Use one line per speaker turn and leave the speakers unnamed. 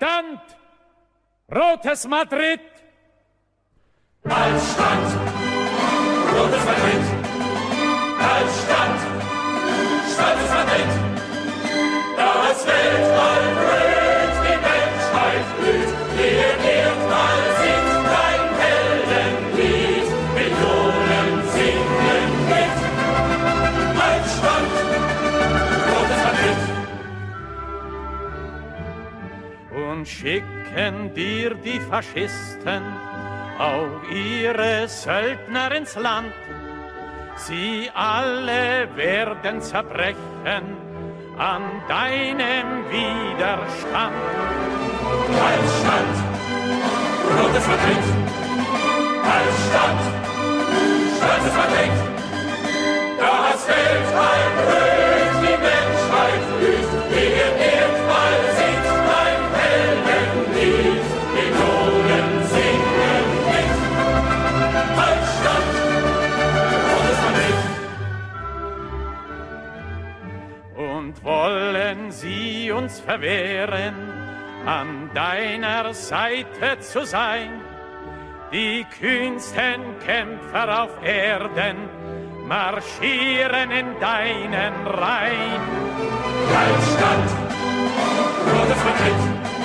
Aufstand! Rotes Madrid! Aufstand! Rotes
Madrid! Und schicken dir die Faschisten auch ihre Söldner ins Land. Sie alle werden zerbrechen an deinem Widerstand.
Stadt, rotes Madrid,
Und wollen sie uns verwehren, an deiner Seite zu sein. Die kühnsten Kämpfer auf Erden marschieren in deinen Reihen.
Stadt, rotes Madrid,